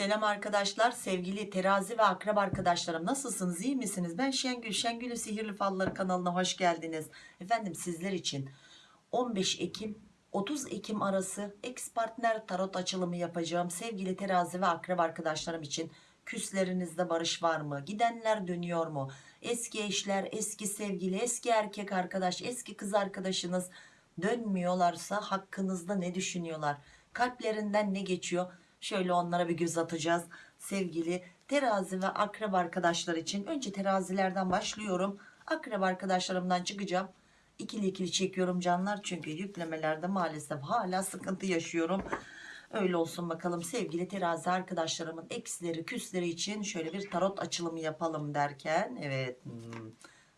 Selam arkadaşlar, sevgili terazi ve akrep arkadaşlarım nasılsınız, iyi misiniz? Ben Şengül, Şengül'ün Sihirli Falları kanalına hoş geldiniz. Efendim sizler için 15 Ekim 30 Ekim arası ex partner tarot açılımı yapacağım. Sevgili terazi ve akrep arkadaşlarım için küslerinizde barış var mı? Gidenler dönüyor mu? Eski eşler, eski sevgili, eski erkek arkadaş, eski kız arkadaşınız dönmüyorlarsa hakkınızda ne düşünüyorlar? Kalplerinden ne geçiyor? Şöyle onlara bir göz atacağız. Sevgili terazi ve akrep arkadaşlar için önce terazilerden başlıyorum. Akrep arkadaşlarımdan çıkacağım. İkili ikili çekiyorum canlar çünkü yüklemelerde maalesef hala sıkıntı yaşıyorum. Öyle olsun bakalım sevgili terazi arkadaşlarımın eksileri küsleri için şöyle bir tarot açılımı yapalım derken evet hmm,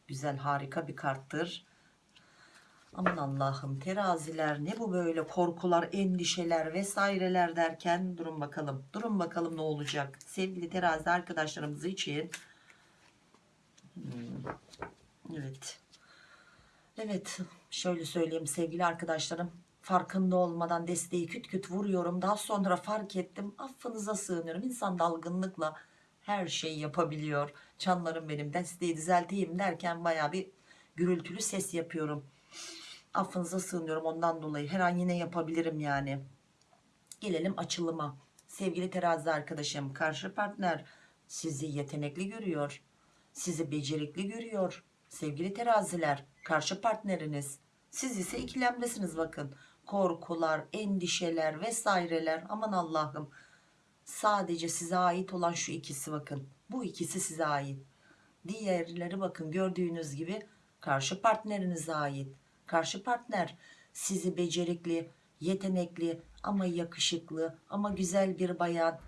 güzel harika bir karttır. Aman Allah'ım teraziler ne bu böyle korkular endişeler vesaireler derken? Durun bakalım durun bakalım ne olacak? Sevgili terazi arkadaşlarımız için. Hmm, evet. Evet şöyle söyleyeyim sevgili arkadaşlarım. Farkında olmadan desteği küt küt vuruyorum. Daha sonra fark ettim affınıza sığınıyorum. İnsan dalgınlıkla her şeyi yapabiliyor. Canlarım benim desteği düzelteyim derken baya bir gürültülü ses yapıyorum affınıza sığınıyorum ondan dolayı. Her an yine yapabilirim yani. Gelelim açılıma. Sevgili terazi arkadaşım karşı partner sizi yetenekli görüyor sizi becerikli görüyor. Sevgili teraziler karşı partneriniz siz ise ikilemdesiniz bakın. Korkular endişeler vesaireler aman Allah'ım. Sadece size ait olan şu ikisi bakın. Bu ikisi size ait. Diğerleri bakın gördüğünüz gibi karşı partnerinize ait karşı partner. Sizi becerikli yetenekli ama yakışıklı ama güzel bir bayan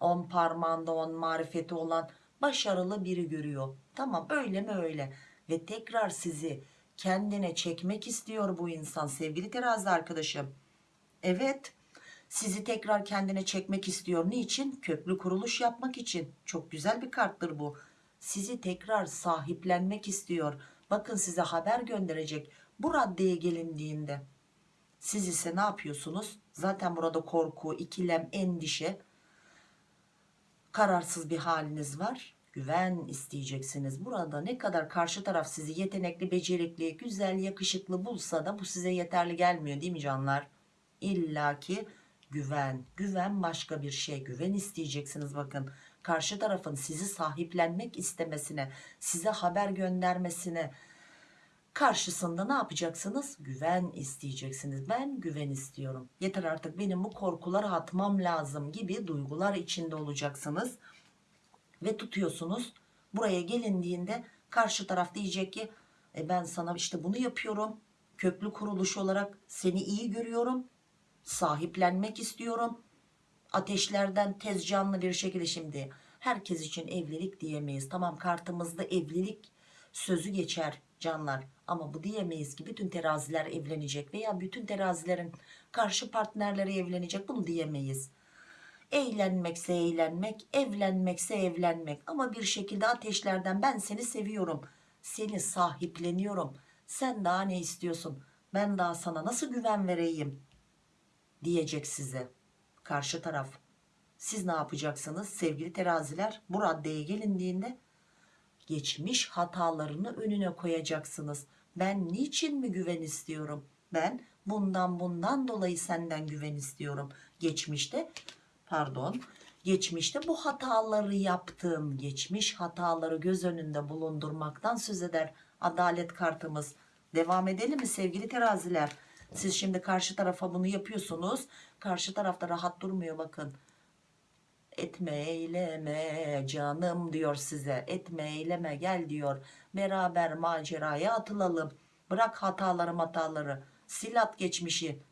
on parmağında on marifeti olan başarılı biri görüyor. Tamam öyle mi öyle? Ve tekrar sizi kendine çekmek istiyor bu insan sevgili terazi arkadaşım. Evet sizi tekrar kendine çekmek istiyor. Niçin? Köklü kuruluş yapmak için. Çok güzel bir karttır bu. Sizi tekrar sahiplenmek istiyor bakın size haber gönderecek bu raddeye gelindiğinde siz ise ne yapıyorsunuz? Zaten burada korku ikilem endişe kararsız bir haliniz var. Güven isteyeceksiniz. Burada ne kadar karşı taraf sizi yetenekli becerikli güzel yakışıklı bulsa da bu size yeterli gelmiyor değil mi canlar? İlla ki güven güven başka bir şey. Güven isteyeceksiniz bakın karşı tarafın sizi sahiplenmek istemesine size haber göndermesine karşısında ne yapacaksınız? Güven isteyeceksiniz. Ben güven istiyorum. Yeter artık benim bu korkuları atmam lazım gibi duygular içinde olacaksınız. Ve tutuyorsunuz. Buraya gelindiğinde karşı taraf diyecek ki e ben sana işte bunu yapıyorum. Köklü kuruluş olarak seni iyi görüyorum. Sahiplenmek istiyorum ateşlerden tez canlı bir şekilde şimdi herkes için evlilik diyemeyiz. Tamam kartımızda evlilik sözü geçer canlar ama bu diyemeyiz ki bütün teraziler evlenecek veya bütün terazilerin karşı partnerleri evlenecek. Bunu diyemeyiz. Eğlenmekse eğlenmek evlenmekse evlenmek ama bir şekilde ateşlerden ben seni seviyorum seni sahipleniyorum. Sen daha ne istiyorsun? Ben daha sana nasıl güven vereyim? diyecek size karşı taraf. Siz ne yapacaksınız sevgili teraziler bu raddeye gelindiğinde geçmiş hatalarını önüne koyacaksınız. Ben niçin mi güven istiyorum? Ben bundan bundan dolayı senden güven istiyorum. Geçmişte pardon geçmişte bu hataları yaptığım geçmiş hataları göz önünde bulundurmaktan söz eder adalet kartımız. Devam edelim mi sevgili teraziler? Siz şimdi karşı tarafa bunu yapıyorsunuz karşı tarafta rahat durmuyor bakın. Etme eyleme canım diyor size. Etme eyleme gel diyor. Beraber maceraya atılalım. Bırak hataları hataları sil at geçmişi.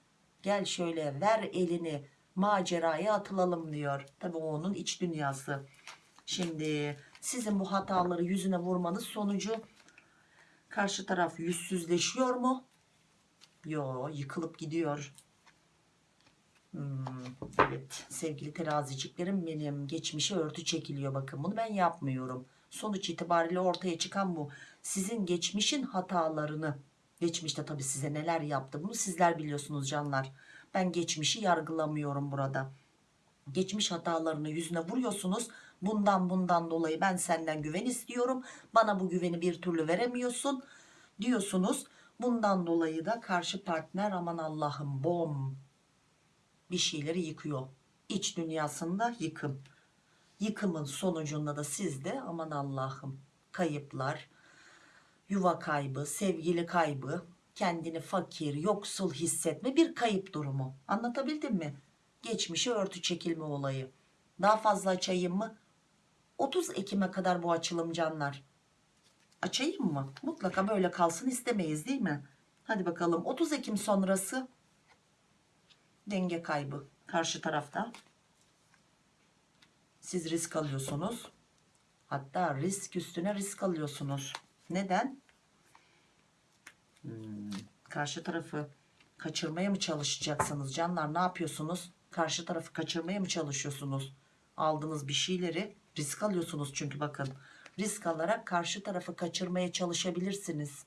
Gel şöyle ver elini. Maceraya atılalım diyor. Tabi o onun iç dünyası. Şimdi sizin bu hataları yüzüne vurmanız sonucu karşı taraf yüzsüzleşiyor mu? Yo yıkılıp gidiyor Hmm, evet sevgili teraziciklerim benim geçmişe örtü çekiliyor bakın bunu ben yapmıyorum. Sonuç itibariyle ortaya çıkan bu. Sizin geçmişin hatalarını geçmişte tabi size neler yaptı bunu sizler biliyorsunuz canlar. Ben geçmişi yargılamıyorum burada. Geçmiş hatalarını yüzüne vuruyorsunuz. Bundan bundan dolayı ben senden güven istiyorum. Bana bu güveni bir türlü veremiyorsun diyorsunuz. Bundan dolayı da karşı partner aman Allah'ım bom bir şeyleri yıkıyor. İç dünyasında yıkım. Yıkımın sonucunda da sizde aman Allah'ım kayıplar yuva kaybı sevgili kaybı kendini fakir yoksul hissetme bir kayıp durumu. Anlatabildim mi? Geçmişe örtü çekilme olayı. Daha fazla açayım mı? 30 Ekim'e kadar bu açılım canlar. Açayım mı? Mutlaka böyle kalsın istemeyiz değil mi? Hadi bakalım 30 Ekim sonrası denge kaybı karşı tarafta. Siz risk alıyorsunuz. Hatta risk üstüne risk alıyorsunuz. Neden? Hmm, karşı tarafı kaçırmaya mı çalışacaksınız? Canlar ne yapıyorsunuz? Karşı tarafı kaçırmaya mı çalışıyorsunuz? Aldığınız bir şeyleri risk alıyorsunuz çünkü bakın risk alarak karşı tarafı kaçırmaya çalışabilirsiniz.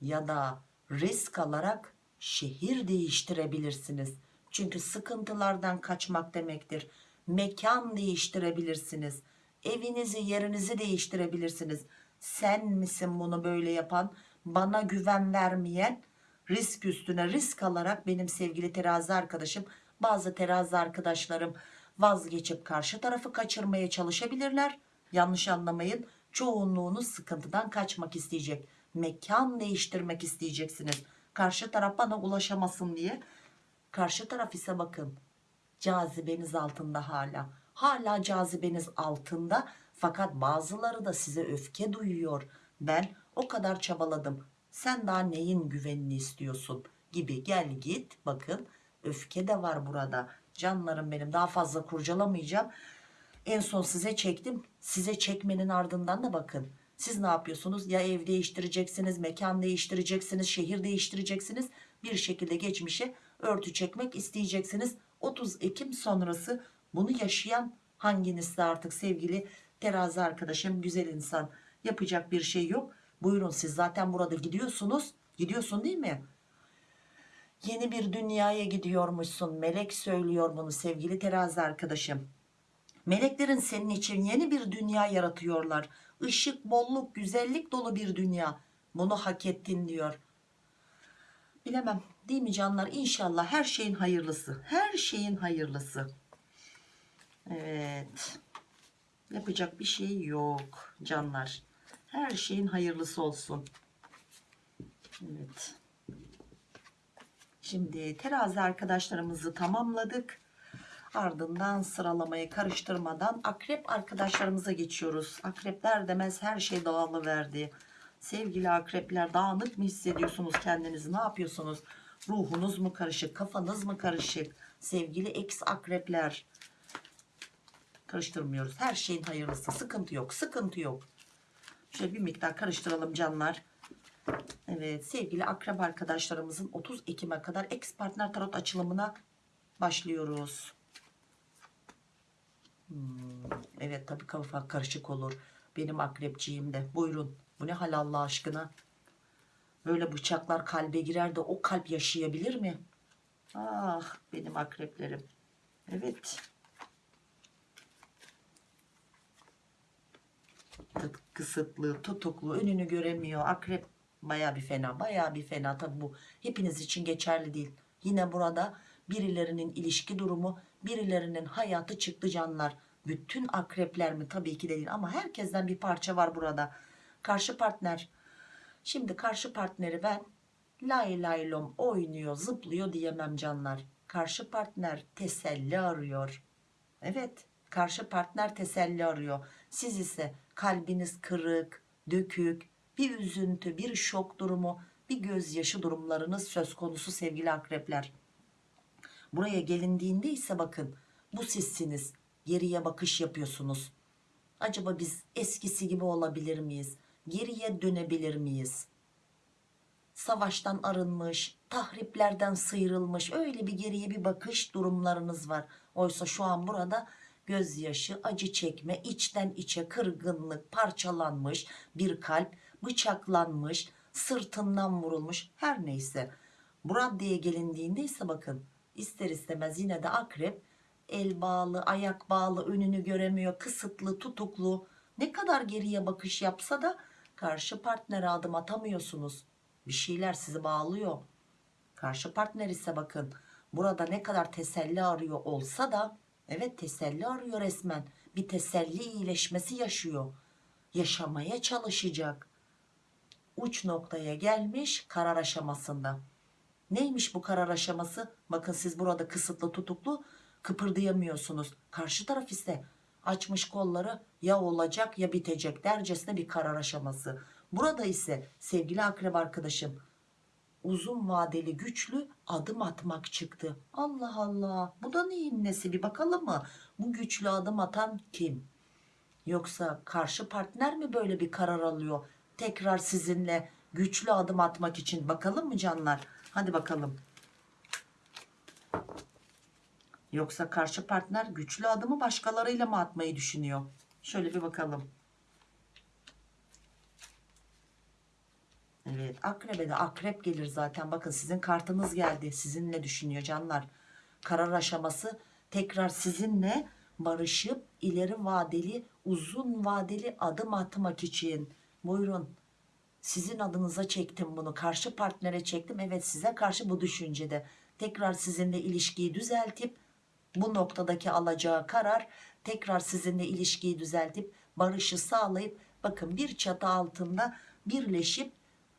Ya da risk alarak şehir değiştirebilirsiniz. Çünkü sıkıntılardan kaçmak demektir. Mekan değiştirebilirsiniz. Evinizi yerinizi değiştirebilirsiniz. Sen misin bunu böyle yapan? Bana güven vermeyen risk üstüne risk alarak benim sevgili terazi arkadaşım bazı terazi arkadaşlarım vazgeçip karşı tarafı kaçırmaya çalışabilirler. Yanlış anlamayın çoğunluğunuz sıkıntıdan kaçmak isteyecek. Mekan değiştirmek isteyeceksiniz karşı taraf bana ulaşamasın diye. Karşı taraf ise bakın cazibeniz altında hala. Hala cazibeniz altında. Fakat bazıları da size öfke duyuyor. Ben o kadar çabaladım. Sen daha neyin güvenini istiyorsun gibi. Gel git bakın. Öfke de var burada. Canlarım benim daha fazla kurcalamayacağım. En son size çektim. Size çekmenin ardından da bakın siz ne yapıyorsunuz? Ya ev değiştireceksiniz mekan değiştireceksiniz şehir değiştireceksiniz. Bir şekilde geçmişe örtü çekmek isteyeceksiniz. 30 Ekim sonrası bunu yaşayan hanginizde artık sevgili terazi arkadaşım güzel insan? Yapacak bir şey yok. Buyurun siz zaten burada gidiyorsunuz. Gidiyorsun değil mi? Yeni bir dünyaya gidiyormuşsun. Melek söylüyor bunu sevgili terazi arkadaşım meleklerin senin için yeni bir dünya yaratıyorlar. Işık, bolluk güzellik dolu bir dünya. Bunu hak ettin diyor. Bilemem değil mi canlar? İnşallah her şeyin hayırlısı. Her şeyin hayırlısı. Evet. Yapacak bir şey yok canlar. Her şeyin hayırlısı olsun. Evet. Şimdi terazi arkadaşlarımızı tamamladık ardından sıralamayı karıştırmadan akrep arkadaşlarımıza geçiyoruz. Akrepler demez her şey dağılı verdi. Sevgili akrepler dağınık mı hissediyorsunuz kendinizi? Ne yapıyorsunuz? Ruhunuz mu karışık kafanız mı karışık? Sevgili ex akrepler karıştırmıyoruz. Her şeyin hayırlısı sıkıntı yok sıkıntı yok. Şöyle bir miktar karıştıralım canlar. Evet sevgili akrep arkadaşlarımızın 30 Ekim'e kadar ex partner tarot açılımına başlıyoruz Hmm, evet tabii kafa karışık olur. Benim akrepçiğim de. Buyurun. Bu ne hal Allah aşkına? Böyle bıçaklar kalbe girer de o kalp yaşayabilir mi? Ah benim akreplerim. Evet. Kısıtlı tutuklu önünü göremiyor. Akrep baya bir fena baya bir fena. Tabi bu hepiniz için geçerli değil. Yine burada birilerinin ilişki durumu birilerinin hayatı çıktı canlar. Bütün akrepler mi? Tabii ki de değil ama herkesten bir parça var burada. Karşı partner. Şimdi karşı partneri ben lay lay oynuyor zıplıyor diyemem canlar. Karşı partner teselli arıyor. Evet karşı partner teselli arıyor. Siz ise kalbiniz kırık dökük bir üzüntü bir şok durumu bir gözyaşı durumlarınız söz konusu sevgili akrepler buraya gelindiğinde ise bakın bu sizsiniz geriye bakış yapıyorsunuz. Acaba biz eskisi gibi olabilir miyiz? Geriye dönebilir miyiz? Savaştan arınmış tahriplerden sıyrılmış öyle bir geriye bir bakış durumlarınız var. Oysa şu an burada gözyaşı acı çekme içten içe kırgınlık parçalanmış bir kalp bıçaklanmış sırtından vurulmuş. Her neyse. Bu raddeye gelindiğinde ise bakın ister istemez yine de akrep el bağlı ayak bağlı önünü göremiyor kısıtlı tutuklu. Ne kadar geriye bakış yapsa da karşı partnere adım atamıyorsunuz. Bir şeyler sizi bağlıyor. Karşı partner ise bakın burada ne kadar teselli arıyor olsa da evet teselli arıyor resmen. Bir teselli iyileşmesi yaşıyor. Yaşamaya çalışacak. Uç noktaya gelmiş karar aşamasında neymiş bu karar aşaması? Bakın siz burada kısıtlı tutuklu kıpırdayamıyorsunuz. Karşı taraf ise açmış kolları ya olacak ya bitecek dercesine bir karar aşaması. Burada ise sevgili akrep arkadaşım uzun vadeli güçlü adım atmak çıktı. Allah Allah bu da neyin nesi? Bir bakalım mı? Bu güçlü adım atan kim? Yoksa karşı partner mi böyle bir karar alıyor? Tekrar sizinle güçlü adım atmak için bakalım mı canlar hadi bakalım. Yoksa karşı partner güçlü adımı başkalarıyla mı atmayı düşünüyor? Şöyle bir bakalım. Evet akrebe de akrep gelir zaten. Bakın sizin kartınız geldi. Sizinle düşünüyor canlar? Karar aşaması tekrar sizinle barışıp ileri vadeli uzun vadeli adım atmak için. Buyurun sizin adınıza çektim bunu karşı partnere çektim. Evet size karşı bu düşüncede. Tekrar sizinle ilişkiyi düzeltip bu noktadaki alacağı karar tekrar sizinle ilişkiyi düzeltip barışı sağlayıp bakın bir çatı altında birleşip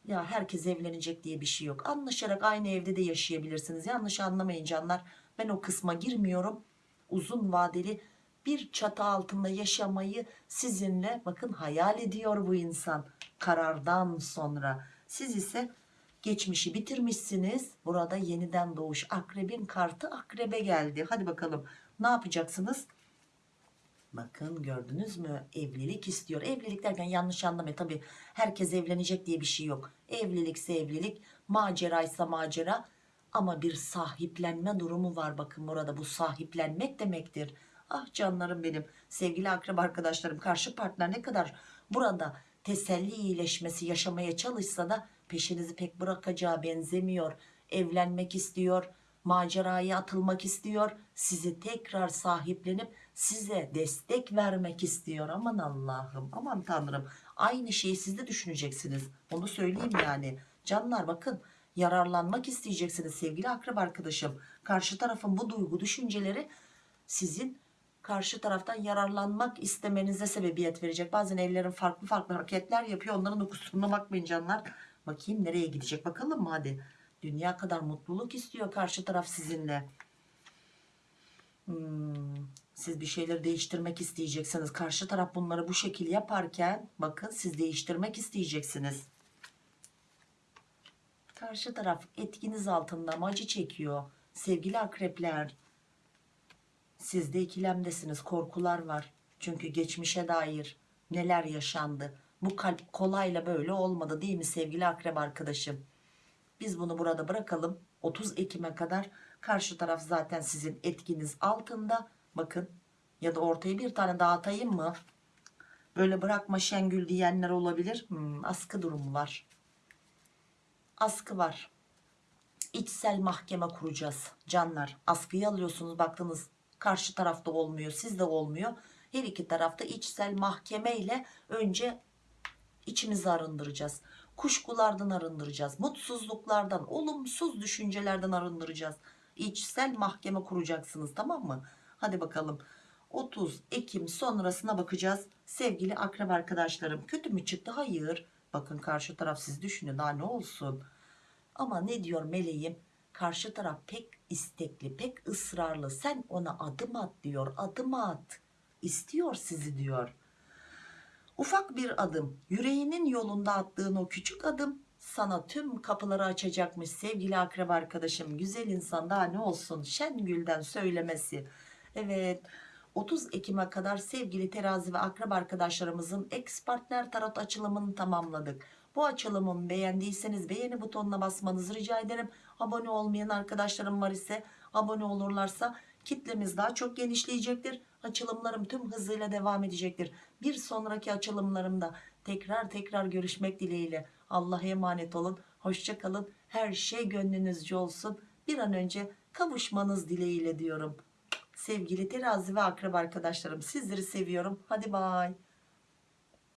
ya herkes evlenecek diye bir şey yok. Anlaşarak aynı evde de yaşayabilirsiniz. Yanlış anlamayın canlar. Ben o kısma girmiyorum. Uzun vadeli bir çatı altında yaşamayı sizinle bakın hayal ediyor bu insan karardan sonra. Siz ise geçmişi bitirmişsiniz. Burada yeniden doğuş akrebin kartı akrebe geldi. Hadi bakalım ne yapacaksınız? Bakın gördünüz mü? Evlilik istiyor. Evlilik derken yanlış anlamayın tabi herkes evlenecek diye bir şey yok. Evlilikse evlilik maceraysa macera. Ama bir sahiplenme durumu var. Bakın burada bu sahiplenmek demektir. Ah canlarım benim sevgili akrep arkadaşlarım karşı partner ne kadar burada teselli iyileşmesi yaşamaya çalışsa da peşinizi pek bırakacağı benzemiyor. Evlenmek istiyor maceraya atılmak istiyor sizi tekrar sahiplenip size destek vermek istiyor. Aman Allah'ım aman Tanrım. Aynı şeyi siz de düşüneceksiniz. Onu söyleyeyim yani. Canlar bakın yararlanmak isteyeceksiniz sevgili akrep arkadaşım. Karşı tarafın bu duygu düşünceleri sizin karşı taraftan yararlanmak istemenize sebebiyet verecek bazen ellerin farklı farklı hareketler yapıyor onların da bakmayın canlar bakayım nereye gidecek bakalım mı hadi dünya kadar mutluluk istiyor karşı taraf sizinle Hmm, siz bir şeyleri değiştirmek isteyeceksiniz. Karşı taraf bunları bu şekil yaparken bakın siz değiştirmek isteyeceksiniz. Karşı taraf etkiniz altında ama acı çekiyor. Sevgili akrepler siz de ikilemdesiniz. Korkular var. Çünkü geçmişe dair neler yaşandı. Bu kalp kolayla böyle olmadı değil mi sevgili akrep arkadaşım? Biz bunu burada bırakalım. 30 Ekim'e kadar karşı taraf zaten sizin etkiniz altında. Bakın ya da ortaya bir tane daha mı? Böyle bırakma Şengül diyenler olabilir. Hmm, askı durumu var. Askı var. İçsel mahkeme kuracağız canlar. Askıyı alıyorsunuz baktınız karşı tarafta olmuyor sizde olmuyor. Her iki tarafta içsel mahkeme ile önce içimizi arındıracağız. Kuşkulardan arındıracağız mutsuzluklardan olumsuz düşüncelerden arındıracağız. İçsel mahkeme kuracaksınız tamam mı? Hadi bakalım. 30 Ekim sonrasına bakacağız. Sevgili akrep arkadaşlarım kötü mü çıktı? Hayır. Bakın karşı taraf siz düşünün daha ne olsun? Ama ne diyor meleğim karşı taraf pek istekli pek ısrarlı sen ona adım at diyor adım at istiyor sizi diyor Ufak bir adım, yüreğinin yolunda attığın o küçük adım sana tüm kapıları açacakmış sevgili akrep arkadaşım. Güzel insan daha ne olsun Şengül'den söylemesi. Evet 30 Ekim'e kadar sevgili terazi ve akrep arkadaşlarımızın ex partner tarot açılımını tamamladık. Bu açılımı beğendiyseniz beğeni butonuna basmanızı rica ederim. Abone olmayan arkadaşlarım var ise abone olurlarsa kitlemiz daha çok genişleyecektir. Açılımlarım tüm hızıyla devam edecektir. Bir sonraki açılımlarımda tekrar tekrar görüşmek dileğiyle. Allah'a emanet olun. Hoşçakalın. Her şey gönlünüzce olsun. Bir an önce kavuşmanız dileğiyle diyorum. sevgili terazi ve akraba arkadaşlarım sizleri seviyorum hadi bay